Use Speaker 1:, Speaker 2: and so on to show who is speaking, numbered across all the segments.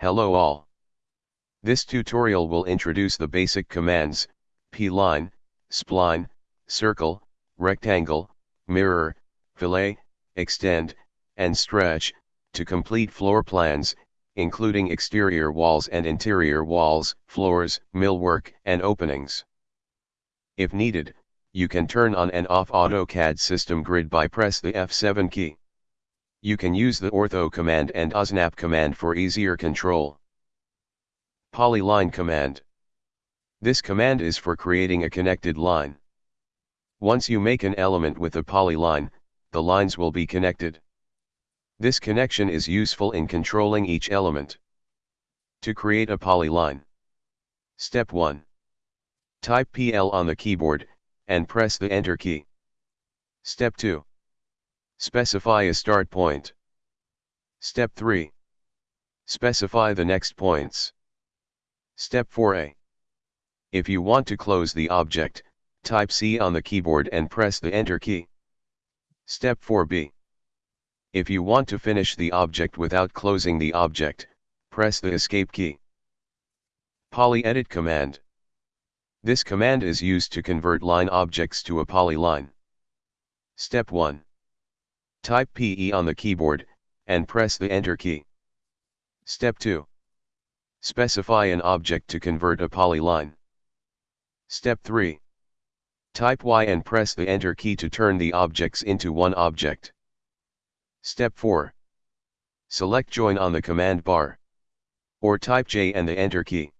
Speaker 1: Hello all. This tutorial will introduce the basic commands, p-line, spline, circle, rectangle, mirror, fillet, extend, and stretch, to complete floor plans, including exterior walls and interior walls, floors, millwork, and openings. If needed, you can turn on and off AutoCAD system grid by press the F7 key. You can use the ortho command and OSNAP command for easier control. Polyline command. This command is for creating a connected line. Once you make an element with a polyline, the lines will be connected. This connection is useful in controlling each element. To create a polyline. Step 1. Type PL on the keyboard, and press the Enter key. Step 2. Specify a start point. Step 3. Specify the next points. Step 4a. If you want to close the object, type C on the keyboard and press the Enter key. Step 4b. If you want to finish the object without closing the object, press the Escape key. Polyedit command. This command is used to convert line objects to a polyline. Step 1. Type PE on the keyboard, and press the Enter key. Step 2. Specify an object to convert a polyline. Step 3. Type Y and press the Enter key to turn the objects into one object. Step 4. Select Join on the command bar. Or type J and the Enter key.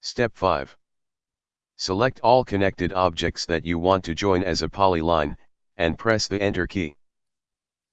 Speaker 1: Step 5. Select all connected objects that you want to join as a polyline, and press the Enter key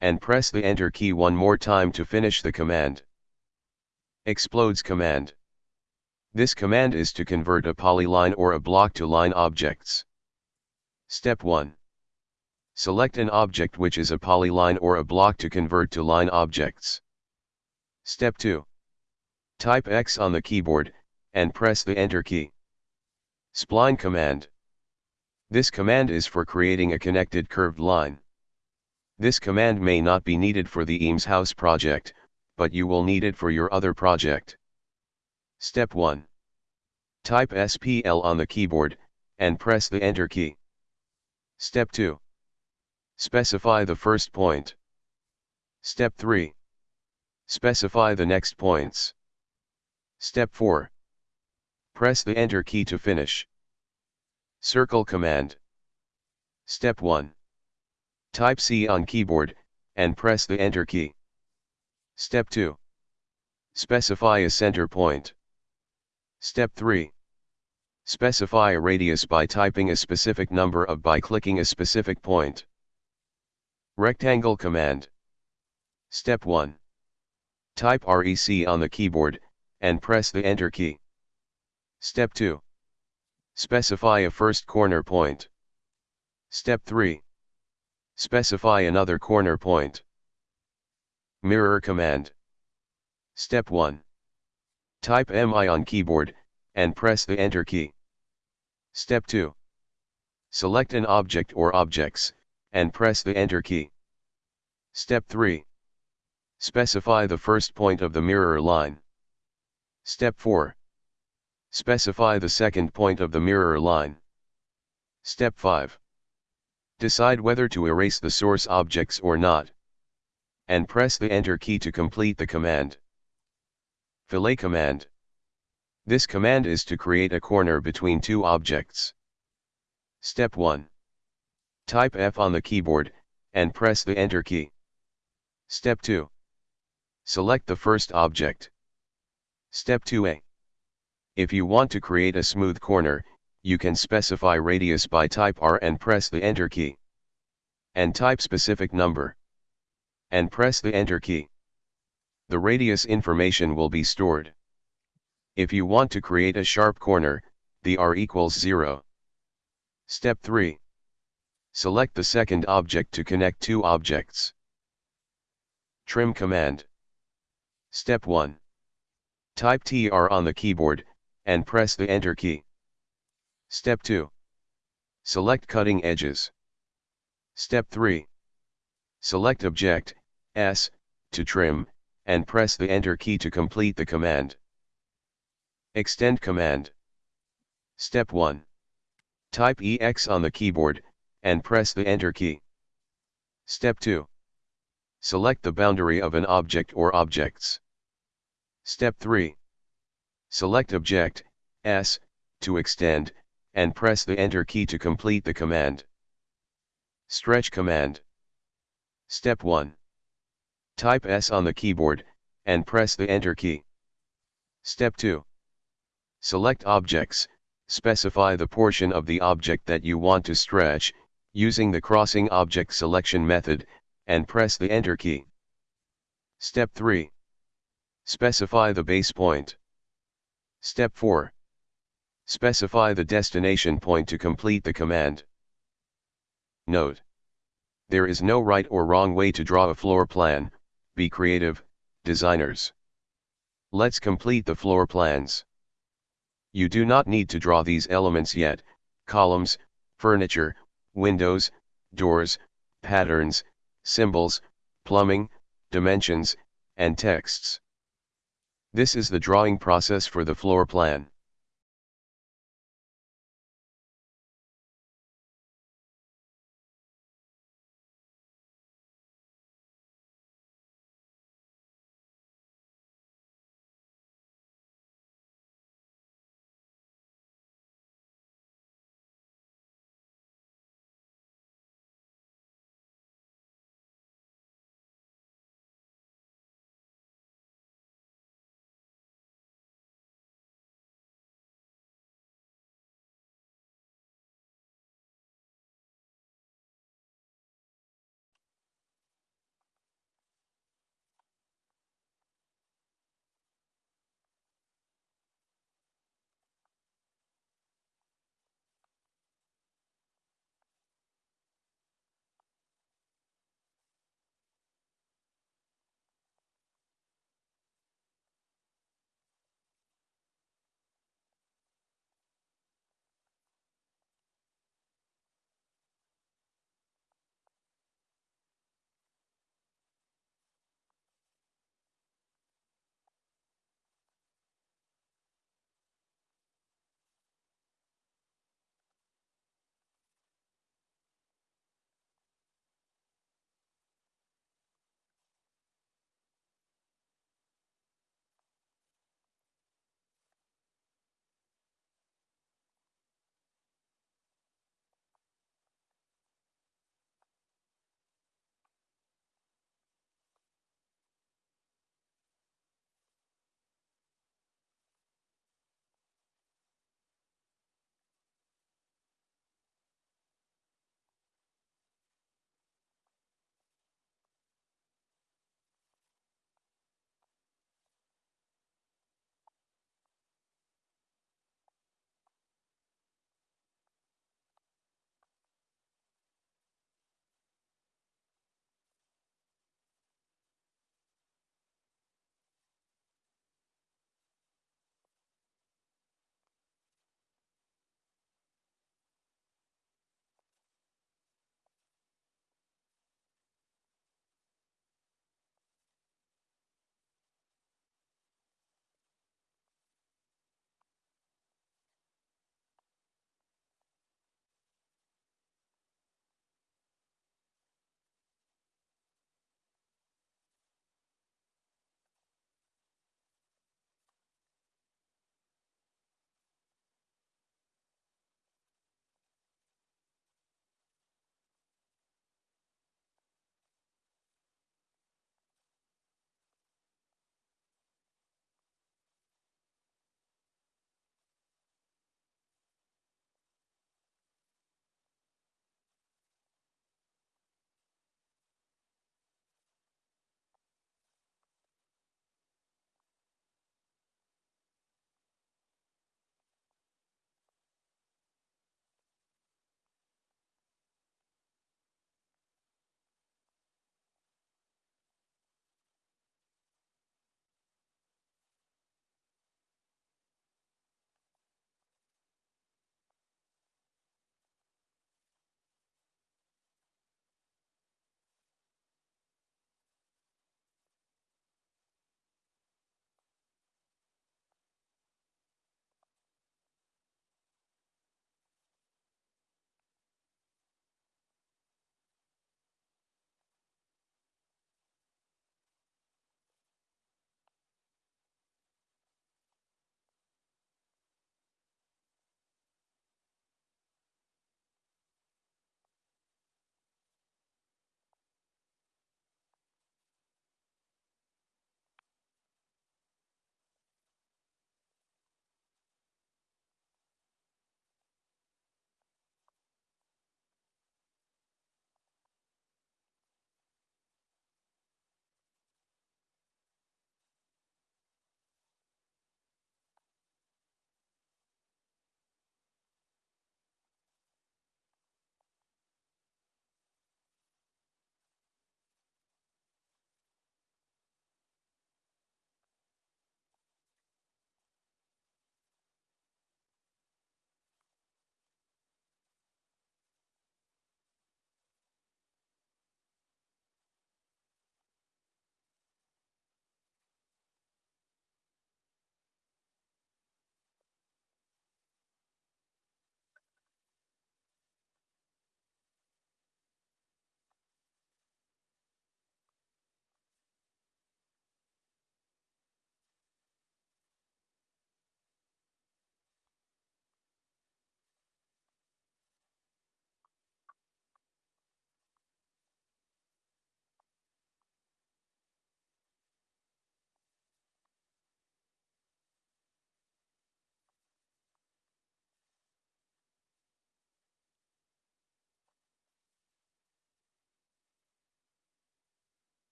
Speaker 1: and press the Enter key one more time to finish the command. Explodes command. This command is to convert a polyline or a block to line objects. Step 1. Select an object which is a polyline or a block to convert to line objects. Step 2. Type X on the keyboard, and press the Enter key. Spline command. This command is for creating a connected curved line. This command may not be needed for the Eames House project, but you will need it for your other project. Step 1. Type SPL on the keyboard, and press the Enter key. Step 2. Specify the first point. Step 3. Specify the next points. Step 4. Press the Enter key to finish. Circle command. Step 1. Type C on keyboard, and press the Enter key. Step 2. Specify a center point. Step 3. Specify a radius by typing a specific number of by clicking a specific point. Rectangle command. Step 1. Type REC on the keyboard, and press the Enter key. Step 2. Specify a first corner point. Step 3. Specify another corner point. Mirror command. Step 1. Type MI on keyboard, and press the Enter key. Step 2. Select an object or objects, and press the Enter key. Step 3. Specify the first point of the mirror line. Step 4. Specify the second point of the mirror line. Step 5. Decide whether to erase the source objects or not. And press the Enter key to complete the command. Fillet command. This command is to create a corner between two objects. Step 1. Type F on the keyboard, and press the Enter key. Step 2. Select the first object. Step 2a. If you want to create a smooth corner, you can specify radius by type R and press the Enter key. And type specific number. And press the Enter key. The radius information will be stored. If you want to create a sharp corner, the R equals 0. Step 3. Select the second object to connect two objects. Trim command. Step 1. Type TR on the keyboard, and press the Enter key. Step 2. Select cutting edges. Step 3. Select object, S, to trim, and press the Enter key to complete the command. Extend command. Step 1. Type EX on the keyboard, and press the Enter key. Step 2. Select the boundary of an object or objects. Step 3. Select Object, S, to extend, and press the Enter key to complete the command. Stretch command. Step 1. Type S on the keyboard, and press the Enter key. Step 2. Select Objects, specify the portion of the object that you want to stretch, using the crossing object selection method, and press the Enter key. Step 3. Specify the base point. Step 4. Specify the destination point to complete the command. Note. There is no right or wrong way to draw a floor plan, be creative, designers. Let's complete the floor plans. You do not need to draw these elements yet, columns, furniture, windows, doors, patterns, symbols, plumbing, dimensions, and texts. This is the drawing process for the floor plan.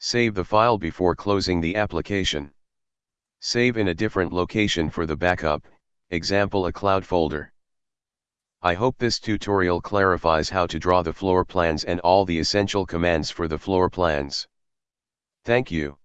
Speaker 1: Save the file before closing the application. Save in a different location for the backup, example a cloud folder. I hope this tutorial clarifies how to draw the floor plans and all the essential commands for the floor plans. Thank you.